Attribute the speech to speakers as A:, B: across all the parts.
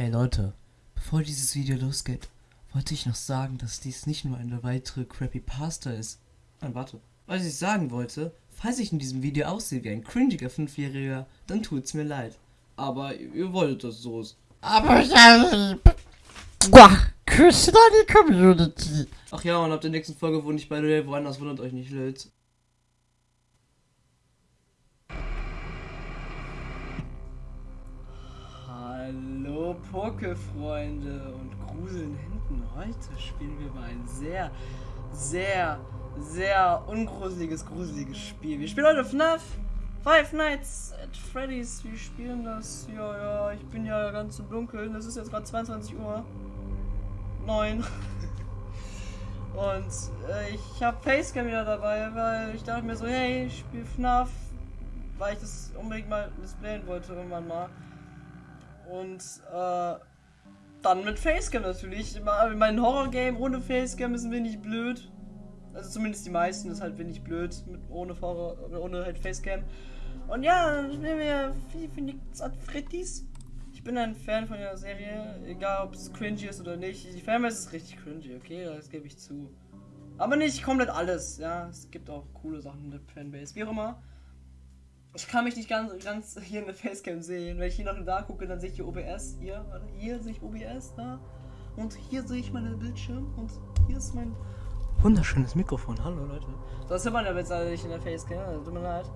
A: Ey Leute, bevor dieses Video losgeht, wollte ich noch sagen, dass dies nicht nur eine weitere Crappy Pasta ist. Nein, warte. Was ich sagen wollte, falls ich in diesem Video aussehe wie ein cringiger Fünfjähriger, dann tut's mir leid. Aber ihr wolltet, dass es so ist.
B: Aber ja, Küsse an die Community.
A: Ach ja, und ab der nächsten Folge wohne ich bei der woanders, wundert euch nicht, Leute. Hallo Pokéfreunde und gruseln hinten. Heute spielen wir mal ein sehr, sehr, sehr ungruseliges, gruseliges Spiel. Wir spielen heute FNAF Five Nights at Freddy's. Wir spielen das. Ja, ja, ich bin ja ganz im Dunkeln. Das ist jetzt gerade 22 Uhr. 9. Und äh, ich habe Facecam wieder dabei, weil ich dachte mir so, hey, ich spiele FNAF, weil ich das unbedingt mal displayen wollte irgendwann mal. Und äh, dann mit Facecam natürlich. Mein Horror-Game ohne Facecam ist ein wenig blöd. Also zumindest die meisten ist halt wenig blöd mit ohne Horror, ohne halt Facecam. Und ja, spielen wir Five Nichts at Freddy's. Ich bin ein Fan von der Serie, egal ob es cringy ist oder nicht. Die Fanbase ist richtig cringy, okay, das gebe ich zu. Aber nicht komplett alles, ja. Es gibt auch coole Sachen in der Fanbase, wie auch immer. Ich kann mich nicht ganz, ganz hier in der Facecam sehen. Wenn ich hier nach da gucke, dann sehe ich hier OBS. Hier, hier sehe ich OBS, da. Und hier sehe ich meinen Bildschirm. Und hier ist mein wunderschönes Mikrofon. Hallo Leute. Das hört man ja jetzt nicht in der Facecam. Tut mir leid.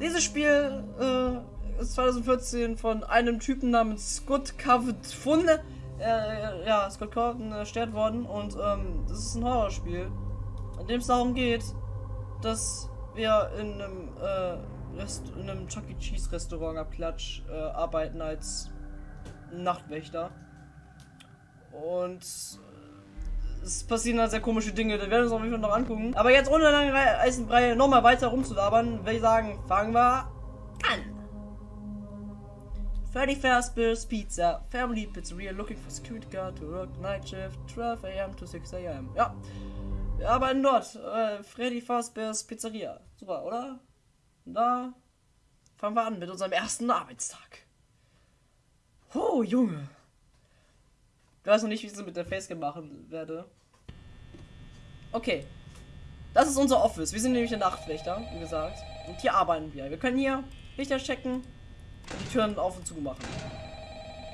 A: Dieses Spiel äh, ist 2014 von einem Typen namens Scott Cavett äh, ja, Scott Cawthon erstellt worden. Und ähm, das ist ein Horrorspiel, in dem es darum geht, dass wir in einem, äh, Rest in einem Chuck E. Cheese Restaurant ab Klatsch äh, arbeiten als Nachtwächter. Und es passieren halt sehr komische Dinge, da werden wir uns auf jeden Fall noch angucken. Aber jetzt ohne lange Eisenbrei nochmal weiter rumzulabern, würde ich sagen, fangen wir an. Freddy Fazbear's Pizza, Family Pizzeria, looking for security guard to work night shift, 12 am to 6 am. Ja, wir arbeiten dort. Äh, Freddy Fazbear's Pizzeria. Super, oder? Da fangen wir an mit unserem ersten Arbeitstag. Oh, Junge. Ich weiß noch nicht, wie ich es mit der Facecam machen werde. Okay. Das ist unser Office. Wir sind nämlich der Nachtwächter, wie gesagt. Und hier arbeiten wir. Wir können hier Lichter checken und die Türen auf und zu machen.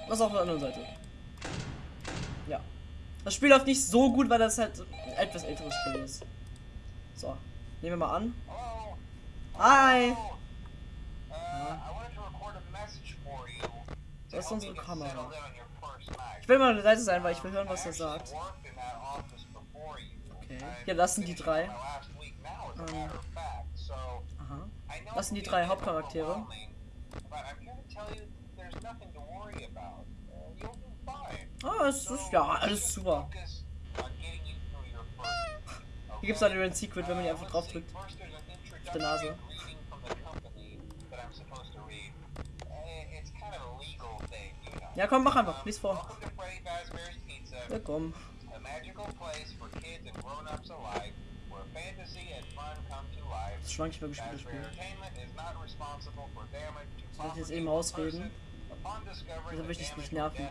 A: Das auf der anderen Seite. Ja. Das Spiel läuft nicht so gut, weil das halt ein etwas älteres Spiel ist. So. Nehmen wir mal an. Hi! Das ist unsere Kamera. Ich will mal der Seite sein, weil ich will hören, was er sagt. Okay. Das sind die drei. Ähm. Aha. Das sind die drei Hauptcharaktere. Ah, es ist ja alles super. Hier gibt es halt ein Secret, wenn man die einfach drauf drückt. Auf der Nase. Ja, komm, mach einfach. Lies vor. Ja, komm. Das schon nicht mehr gespielt, Spiel. Soll ich jetzt eben ausreden? Wieso will ich nicht nerven?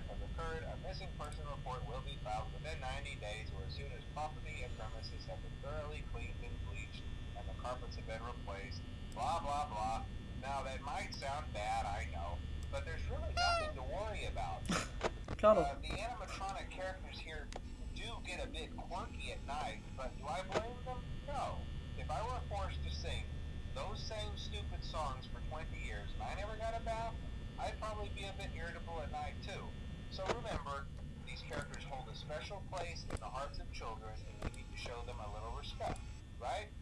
A: Blah blah blah. Now that might sound bad, I know, but there's really nothing to worry about. Uh, the animatronic characters here do get a bit quirky at night, but do I blame them? No. If I were forced to sing those same stupid songs for 20 years and I never got a bath, I'd probably be a bit irritable at night too. So remember, these characters hold a special place in the hearts of children and we need to show them a little respect, right?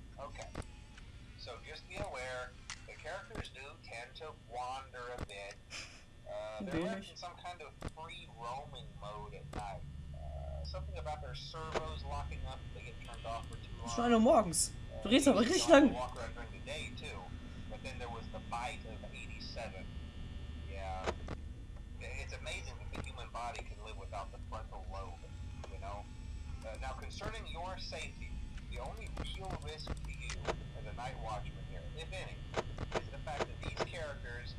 A: So just be aware, the characters do tend to wander a bit. Uh, they're in some kind of free roaming mode at night. Uh, something about their servos locking up, they get turned off for too long. Schon 1 Uhr morgens. Du redest aber richtig lang. But then there was the bite of 87. Yeah. It's amazing that the human body can live without the frontal lobe, you know? Uh, now, concerning your safety, the only real risk to you Night Watchman here, if any, is the fact that these characters,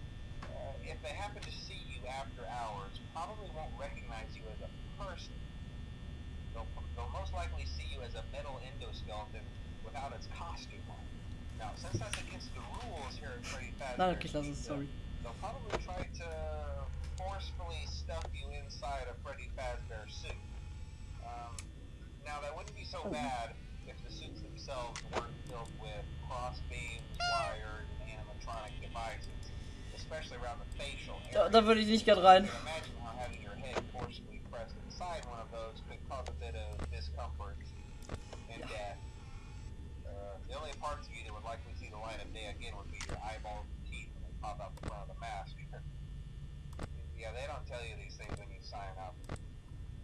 A: uh, if they happen to see you after hours, probably won't recognize you as
C: a person. They'll, they'll most likely see you as a metal endoskeleton without its costume on. Now, since that's against the rules here at Freddy Fazbear's Pizza,
A: sorry.
C: they'll probably try to forcefully stuff you inside a Freddy Fazbear suit. Um, now, that wouldn't be so
A: oh.
C: bad if the suits themselves weren't filled with cross beams, wires, animatronic devices, especially around the facial
A: Da,
C: area.
A: da würde ich nicht gern rein.
C: Imagine how having your head forcibly pressed inside one of those could cause a bit of discomfort and death. Uh, the only parts of you that would likely see the light of day again would be your eyeballs and teeth when they pop out the front of the mask. yeah, they don't tell you these things when you sign up.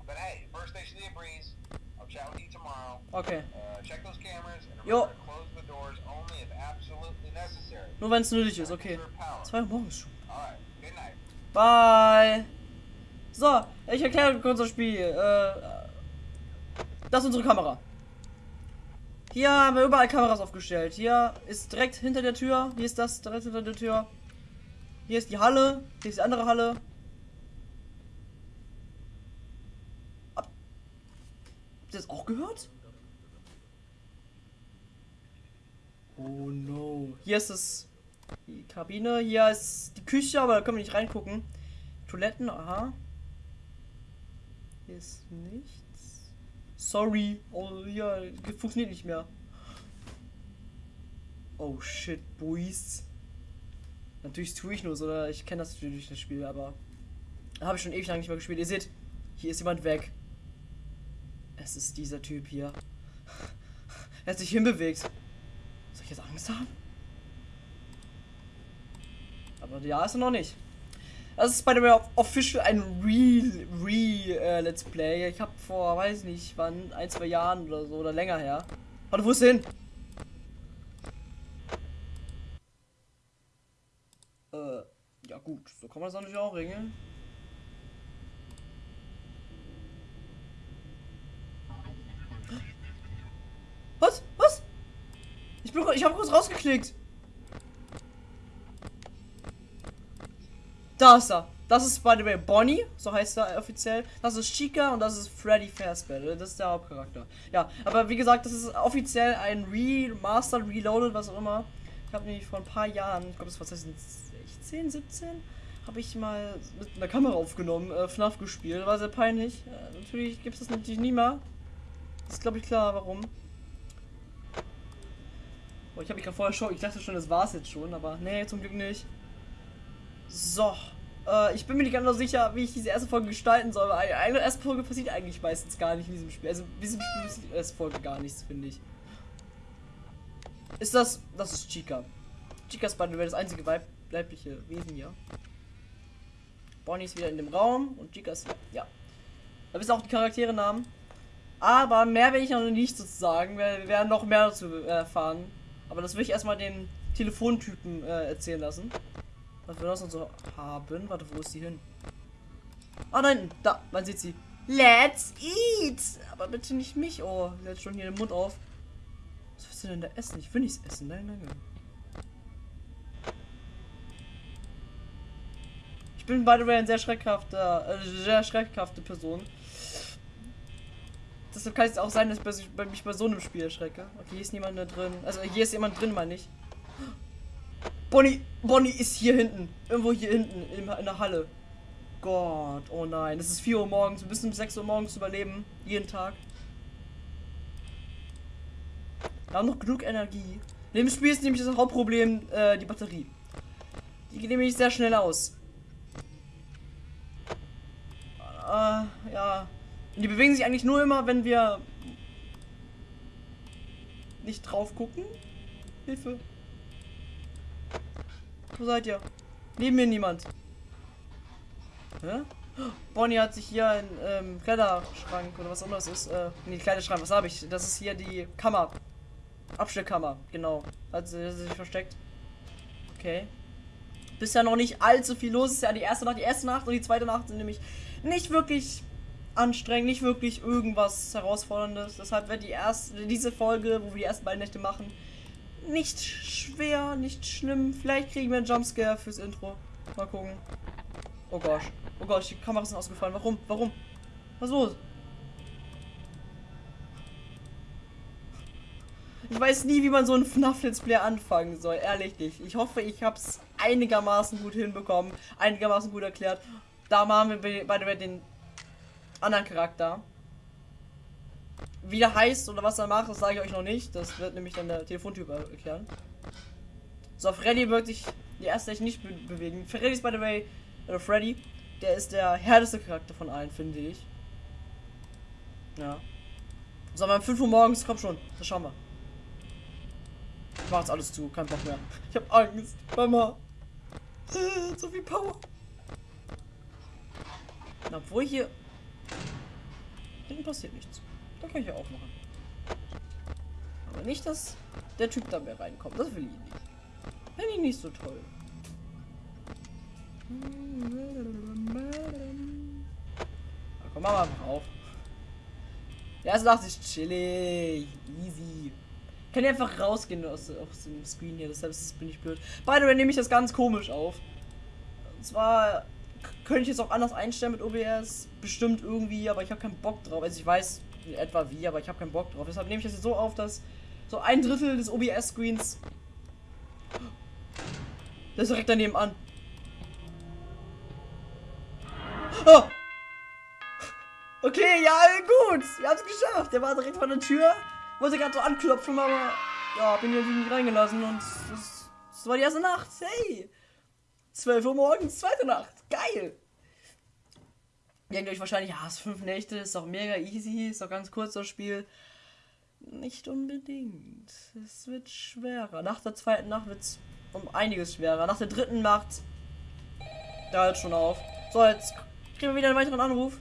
C: But hey, first station of the breeze. I'll chat with you tomorrow.
A: Okay.
C: Uh, check those cameras and remember
A: Nur wenn es nötig ist, okay. 2 Uhr morgens schon. Bye. So, ich erkläre kurz das Spiel. Äh, das ist unsere Kamera. Hier haben wir überall Kameras aufgestellt. Hier ist direkt hinter der Tür. Hier ist das direkt hinter der Tür. Hier ist die Halle. Hier ist die andere Halle. Habt ihr das auch gehört? Oh no. Hier ist es die Kabine. Hier ist die Küche, aber da können wir nicht reingucken. Toiletten, aha. Hier ist nichts. Sorry. Oh, hier funktioniert nicht mehr. Oh shit, Boys. Natürlich tue ich nur so, oder ich kenne das natürlich das Spiel, aber habe ich schon ewig lang nicht mehr gespielt. Ihr seht, hier ist jemand weg. Es ist dieser Typ hier. er hat sich hinbewegt. Soll ich jetzt Angst haben? Aber ja, ist er noch nicht. Das ist bei der Official ein Real, Real äh, Let's Play. Ich habe vor, weiß nicht, wann, ein, zwei Jahren oder so oder länger her. Warte, wo ist hin? Äh, ja gut, so kann man das natürlich auch regeln. Was? Ich bin, ich habe kurz rausgeklickt. Da ist er. Das ist by the way Bonnie, so heißt er offiziell. Das ist Chica und das ist Freddy Fazbear. Das ist der Hauptcharakter. Ja, aber wie gesagt, das ist offiziell ein Remastered, Reloaded, was auch immer. Ich habe nämlich vor ein paar Jahren, ich glaube, das war 2016, 17, habe ich mal mit einer Kamera aufgenommen, äh, FNAF gespielt. War sehr peinlich. Äh, natürlich gibt es das natürlich nie mehr. Ist glaube ich klar, warum. Oh, ich habe mich gerade vorher schon, ich dachte schon, das war's jetzt schon, aber nee, zum Glück nicht. So. Äh, ich bin mir nicht ganz so sicher, wie ich diese erste Folge gestalten soll. weil Eine erste Folge passiert eigentlich meistens gar nicht in diesem Spiel. Also in diesem Spiel passiert in der ersten Folge gar nichts, finde ich. Ist das. Das ist Chica. Chica the way das einzige weib weibliche Wesen hier. Bonnie ist wieder in dem Raum und Chica ist. Ja. Da wisst ihr auch die Charaktere Namen. Aber mehr werde ich noch nicht sozusagen, wir werden noch mehr dazu äh, erfahren. Aber das will ich erstmal den Telefontypen äh, erzählen lassen. Was wir noch so haben. Warte, wo ist die hin? Ah, hinten. Da, man sieht sie. Let's eat! Aber bitte nicht mich. Oh, hat schon hier den Mund auf. Was willst du denn da essen? Ich will nichts essen. Nein, nein, nein. Ich bin, by the way, ein sehr schreckhafter, äh, sehr schreckhafte Person. Deshalb kann es auch sein, dass ich mich bei so einem Spiel erschrecke. Okay, hier ist niemand mehr drin. Also hier ist jemand drin, meine ich. Bonnie, Bonnie ist hier hinten. Irgendwo hier hinten in, in der Halle. Gott, oh nein. Es ist 4 Uhr morgens. Wir müssen bis 6 Uhr morgens überleben. Jeden Tag. Wir haben noch genug Energie. In dem Spiel ist nämlich das Hauptproblem äh, die Batterie. Die geht nämlich sehr schnell aus. Äh, ja. Die bewegen sich eigentlich nur immer, wenn wir nicht drauf gucken. Hilfe. Wo seid ihr? Neben mir niemand. Hä? Bonnie hat sich hier einen ähm, Kleiderschrank oder was auch immer das ist. Äh, nee, Kleiderschrank, was habe ich? Das ist hier die Kammer. Abstellkammer, genau. Hat sie sich versteckt. Okay. Bisher noch nicht allzu viel los. Ist ja die erste Nacht. Die erste Nacht und die zweite Nacht sind nämlich nicht wirklich anstrengend, nicht wirklich irgendwas herausforderndes. Deshalb wird die erste, diese Folge, wo wir die ersten beiden Nächte machen, nicht schwer, nicht schlimm. Vielleicht kriegen wir einen Jumpscare fürs Intro. Mal gucken. Oh gosh. Oh gosh, die Kameras sind ausgefallen. Warum? Warum? Was ist los? Ich weiß nie, wie man so ein FNAF Let's Play anfangen soll, ehrlich nicht. Ich hoffe, ich habe es einigermaßen gut hinbekommen, einigermaßen gut erklärt. Da machen wir bei bei den anderen Charakter. Wie der heißt oder was er macht, das sage ich euch noch nicht. Das wird nämlich dann der Telefontyp erklären. So, Freddy wird sich die erste nicht be bewegen. Freddy ist by the way, oder Freddy, der ist der härteste Charakter von allen, finde ich. Ja. So, aber um 5 Uhr morgens, komm schon, das schauen wir. Ich mach jetzt alles zu, kein Bock mehr. Ich hab Angst, Mama. So viel Power. Obwohl hier. Hinten passiert nichts. Da kann ich ja auch machen. Aber nicht, dass der Typ da mehr reinkommt. Das will ich nicht. Finde ich nicht so toll. Na, komm, mach mal einfach auf. Der erste Nacht ist chillig. Easy. Kann ich einfach rausgehen aus, aus dem Screen hier, deshalb bin ich blöd. By the way, nehme ich das ganz komisch auf. Und zwar könnte ich jetzt auch anders einstellen mit OBS. Bestimmt irgendwie, aber ich habe keinen Bock drauf. Also ich weiß in etwa wie, aber ich habe keinen Bock drauf. Deshalb nehme ich das jetzt so auf, dass so ein Drittel des OBS-Screens. Das ist direkt daneben an. Oh! Okay, ja, gut. Wir haben es geschafft. Der war direkt vor der Tür. Wollte gerade so anklopfen, aber ja, bin hier nicht reingelassen und das, das war die erste Nacht. Hey! 12 Uhr morgens, zweite Nacht. Geil! Ihr denkt euch wahrscheinlich, ja, es fünf Nächte, ist doch mega easy, ist doch ganz kurz das Spiel. Nicht unbedingt. Es wird schwerer. Nach der zweiten Nacht wird es um einiges schwerer. Nach der dritten Nacht. Da hört schon auf. So, jetzt kriegen wir wieder einen weiteren Anruf.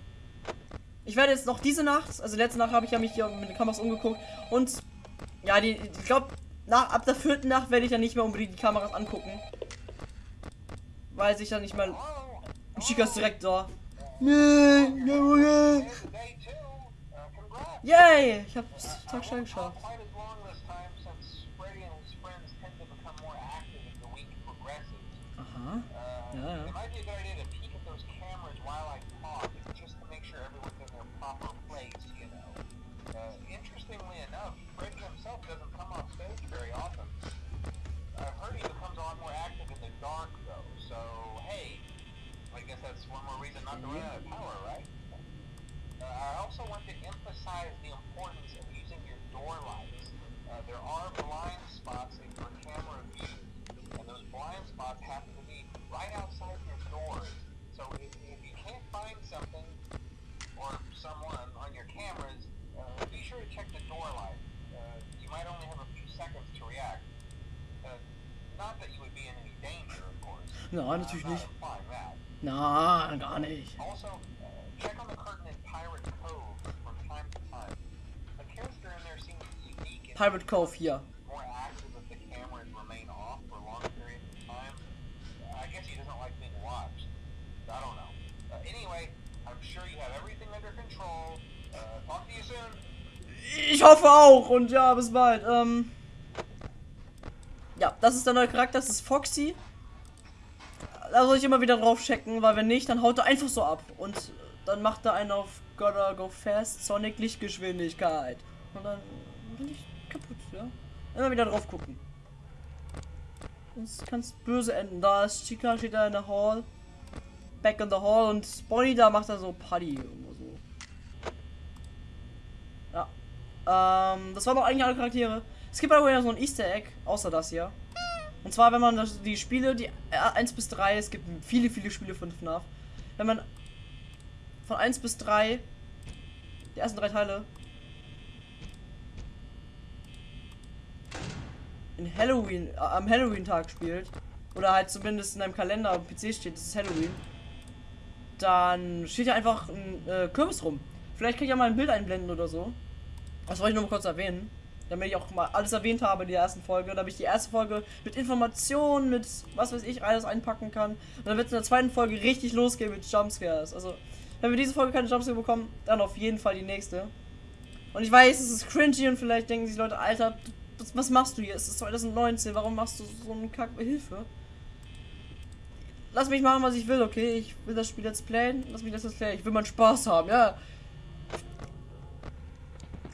A: Ich werde jetzt noch diese Nacht, also letzte Nacht habe ich ja mich hier mit den Kameras umgeguckt und ja, die, ich glaube, ab der vierten Nacht werde ich dann nicht mehr unbedingt die Kameras angucken. Weil sich dann nicht mal. Chica ist direkt da. Yay! Yay! Ich hab's Tag schnell geschafft.
C: Not to run out of power, right? Uh, I also want to emphasize the importance of using your door lights. Uh, there are blind spots in your camera view, and those blind spots happen to be right outside your doors. So if, if you can't find something or someone on your cameras, uh, be sure to check the door light. Uh, you might only have a few seconds to react. Uh, not that you would be in any danger, of course.
A: Na,
C: I'm
A: natürlich
C: not
A: nicht. Na, gar nicht.
C: Also, check on the curtain in Pirate Cove from time to time. The character in there seems unique
A: Pirate Cove hier.
C: more active if the cameras remain off for long periods of time. I guess he doesn't like being watched. I don't know. Uh, anyway, I'm sure you have everything under control. Uh, talk to you soon.
A: Ich hoffe auch und ja, bis bald. Ähm, ja, das ist der neue Charakter, das ist Foxy. Da soll ich immer wieder drauf checken, weil wenn nicht, dann haut er einfach so ab. Und dann macht er einen auf Gotta Go Fast Sonic Lichtgeschwindigkeit. Und dann bin ich kaputt, ja. Immer wieder drauf gucken. Sonst kann böse enden. Da ist Chica, steht da in der Hall. Back in the Hall und Bonnie da macht er so Party irgendwo so. Ja. Ähm, das waren noch eigentlich alle Charaktere. Es gibt aber ja so ein Easter Egg, außer das hier. Und zwar, wenn man die Spiele, die äh, 1 bis 3, es gibt viele, viele Spiele von FNAF. Wenn man von 1 bis 3, die ersten drei Teile, in Halloween, äh, am Halloween-Tag spielt, oder halt zumindest in einem Kalender am PC steht, das ist Halloween, dann steht ja einfach ein äh, Kürbis rum. Vielleicht kann ich ja mal ein Bild einblenden oder so. Das wollte ich nur mal kurz erwähnen. Damit ich auch mal alles erwähnt habe in der ersten Folge. Damit ich die erste Folge mit Informationen, mit was weiß ich, alles einpacken kann. Und dann wird es in der zweiten Folge richtig losgehen mit Jumpscares. Also, wenn wir diese Folge keine Jumpscare bekommen, dann auf jeden Fall die nächste. Und ich weiß, es ist cringy und vielleicht denken sich Leute, Alter, was, was machst du hier? Es ist 2019, warum machst du so einen Kack? Hilfe. Lass mich machen, was ich will, okay? Ich will das Spiel jetzt playen. Lass mich das jetzt playen. Ich will meinen Spaß haben, ja.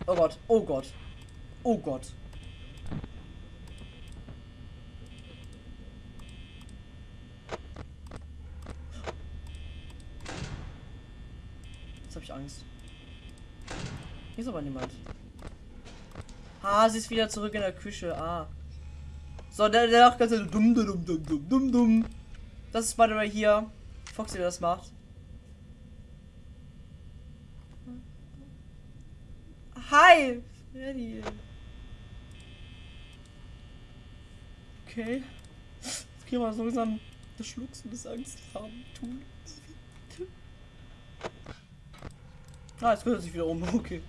A: Oh Gott, oh Gott. Oh Gott. Jetzt habe ich Angst. Hier ist aber niemand. Ah, sie ist wieder zurück in der Küche. Ah. So, der, der macht ganz dumm, dumm, dumm, dumm, dumm, dumm. Das ist bei der way hier. Foxy, das macht. Hi, Freddy. Okay. Jetzt kriegen wir so langsam das Schluchzen des Angst haben tun. Ah, jetzt kümmert sich wieder um. Okay.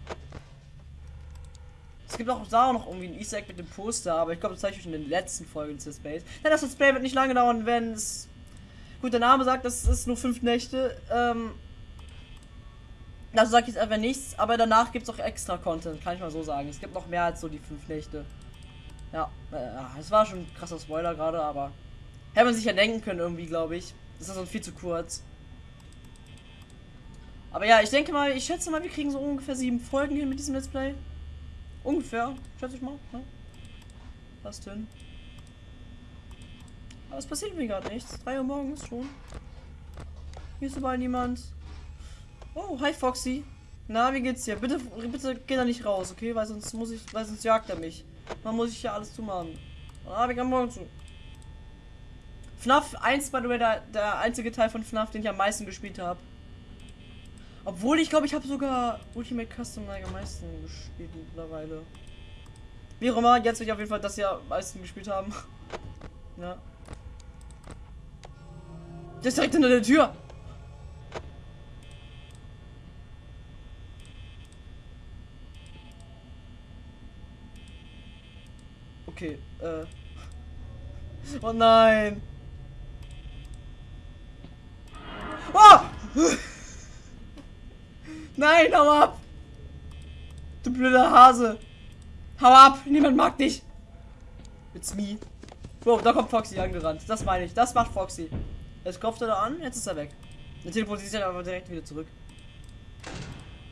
A: Es gibt auch da noch irgendwie ein Easter Egg mit dem Poster, aber ich glaube, das zeige ich euch in den letzten Folgen des Space. Ja, das Display wird nicht lange dauern, wenn es. Gut, der Name sagt, das ist nur fünf Nächte. Ähm. Also sage ich jetzt einfach nichts, aber danach gibt es auch extra Content, kann ich mal so sagen. Es gibt noch mehr als so die fünf Nächte. Ja, äh, es war schon ein krasser Spoiler gerade, aber hätte man sich ja denken können irgendwie, glaube ich. Das ist also viel zu kurz. Aber ja, ich denke mal, ich schätze mal, wir kriegen so ungefähr sieben Folgen hin mit diesem Let's Play. Ungefähr, schätze ich mal. Ne? Passt hin. Aber es passiert mir gerade nichts. 3 Uhr morgens schon. Hier ist überall niemand. Oh, hi Foxy. Na, wie geht's dir? Bitte, bitte geh da nicht raus, okay? Weil sonst muss ich, weil sonst jagt er mich. Dann muss ich ja alles zumachen. Habe ich am Morgen zu. FNAF 1 war der, der einzige Teil von FNAF, den ich am meisten gespielt habe. Obwohl ich glaube, ich habe sogar Ultimate Custom Night am meisten gespielt mittlerweile. Wie auch immer, jetzt will ich auf jeden Fall das hier am meisten gespielt haben. ja. Der ist direkt hinter der Tür. Okay, äh. Oh nein. Oh! Nein, hau ab! Du blöder Hase! Hau ab! Niemand mag dich! It's me. Wow, da kommt Foxy angerannt. Das meine ich. Das macht Foxy. Jetzt klopft er da an, jetzt ist er weg. Der teleportiert sich aber direkt wieder zurück.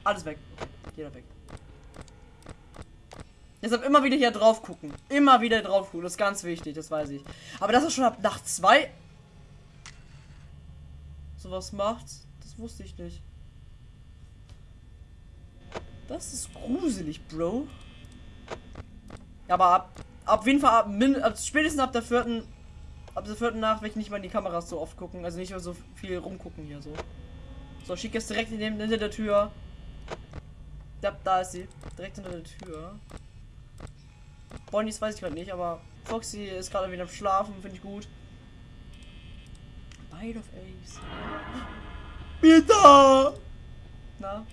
A: Alles weg. Jeder weg. Deshalb immer wieder hier drauf gucken. Immer wieder drauf gucken. Das ist ganz wichtig, das weiß ich. Aber dass er schon ab Nacht 2 sowas macht, das wusste ich nicht. Das ist gruselig, Bro. Aber ab, ab jeden Fall ab, min, ab, spätestens ab der vierten, ab der vierten Nacht werde ich nicht mal in die Kameras so oft gucken, also nicht mehr so viel rumgucken hier so. So, schick jetzt direkt hinter der Tür. Ja, da ist sie. Direkt hinter der Tür. Bonnies weiß ich gerade nicht, aber Foxy ist gerade wieder am Schlafen, finde ich gut. Bite of Ace. Bitte! Na?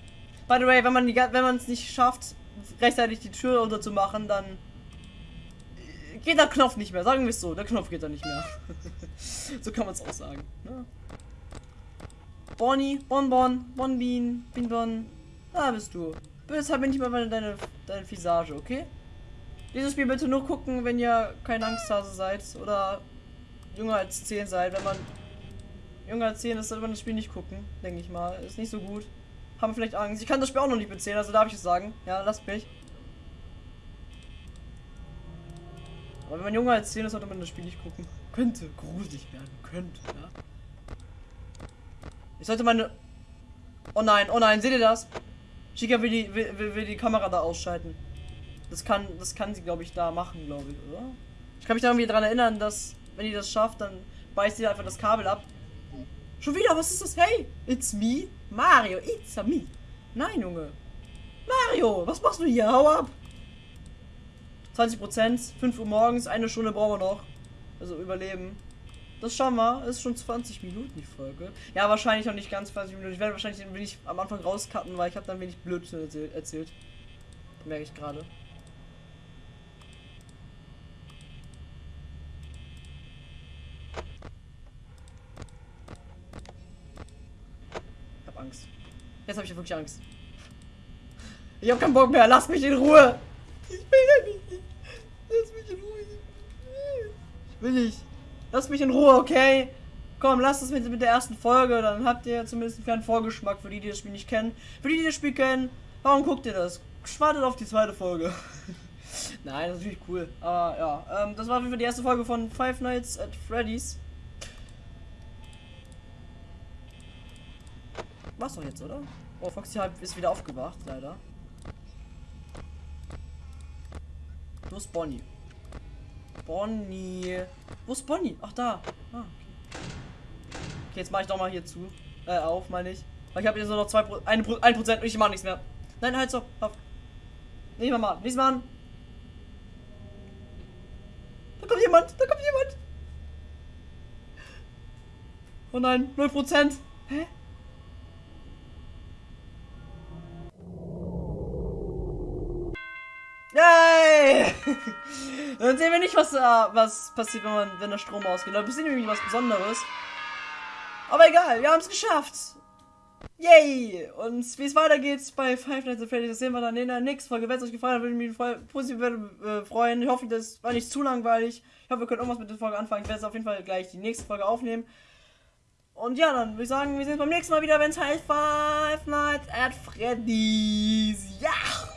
A: By the way, wenn man die, wenn man es nicht schafft, rechtzeitig die Tür runter zu machen, dann geht der Knopf nicht mehr. Sagen wir es so, der Knopf geht da nicht mehr. so kann man es auch sagen. Ne? Bonnie, Bonbon, Bonbean, Binbon, da bist du. Bitte halt mir nicht mal deine, deine Visage, okay? Dieses Spiel bitte nur gucken, wenn ihr kein Angsthase seid oder jünger als 10 seid. Wenn man jünger als 10 ist, sollte man das Spiel nicht gucken, denke ich mal. Ist nicht so gut. Haben vielleicht Angst. Ich kann das Spiel auch noch nicht bezählen, also darf ich es sagen. Ja, lasst mich. Aber wenn man jünger als 10 ist, sollte man das Spiel nicht gucken. Könnte gruselig werden. Könnte, ja. Ich sollte meine... Oh nein, oh nein, seht ihr das? Chica will die, will, will, will die Kamera da ausschalten. Das kann, das kann sie, glaube ich, da machen, glaube ich, oder? Ich kann mich da irgendwie daran erinnern, dass, wenn die das schafft, dann beißt sie einfach das Kabel ab. Schon wieder, was ist das? Hey, it's me, Mario, it's a me. Nein, Junge. Mario, was machst du hier? Hau ab. 20%, 5 Uhr morgens, eine Stunde brauchen wir noch. Also überleben. Das schauen wir. Ist schon 20 Minuten die Folge. Ja, wahrscheinlich noch nicht ganz 20 Minuten. Ich werde wahrscheinlich ein wenig am Anfang rauscutten, weil ich habe dann wenig Blödsinn erzählt. Merke ich gerade. Angst. Jetzt habe ich wirklich Angst. Ich habe keinen Bock mehr. Lass mich in Ruhe. Ich will ja nicht. Lass mich in Ruhe. Ich will nicht. Lass mich in Ruhe, okay? Komm, lasst es mit, mit der ersten Folge. Dann habt ihr zumindest einen kleinen Vorgeschmack für die, die das Spiel nicht kennen. Für die, die das Spiel kennen, warum guckt ihr das? Wartet auf die zweite Folge. Nein, das ist natürlich cool. Aber ja, ähm, das war für die erste Folge von Five Nights at Freddy's. War's doch jetzt, oder? Oh, Foxy ist wieder aufgewacht, leider. Wo ist Bonnie? Bonnie. Wo ist Bonnie? Ach, da. Ah, okay. Okay, jetzt mache ich doch mal hier zu. Äh, auf, meine ich. Weil ich habe hier so noch 2 Pro, 1 Pro, 1 Prozent und ich mache nichts mehr. Nein, halt so. Auf. Nicht mal mal. Nichts machen. Da kommt jemand. Da kommt jemand. Oh nein, 0 Prozent. Hä? Dann sehen wir nicht, was, äh, was passiert, wenn, man, wenn der Strom ausgeht. Da passiert nämlich was Besonderes. Aber egal, wir haben es geschafft. Yay! Und wie es weitergeht bei Five Nights at Freddy's, das sehen wir dann in der nächsten Folge. Wenn es euch gefallen hat, würde ich mich positiv äh, freuen. Ich hoffe, das war nicht zu langweilig. Ich hoffe, wir können irgendwas mit der Folge anfangen. Ich werde jetzt auf jeden Fall gleich die nächste Folge aufnehmen. Und ja, dann würde ich sagen, wir sehen uns beim nächsten Mal wieder, wenn es heißt Five Nights at Freddy's. Ja!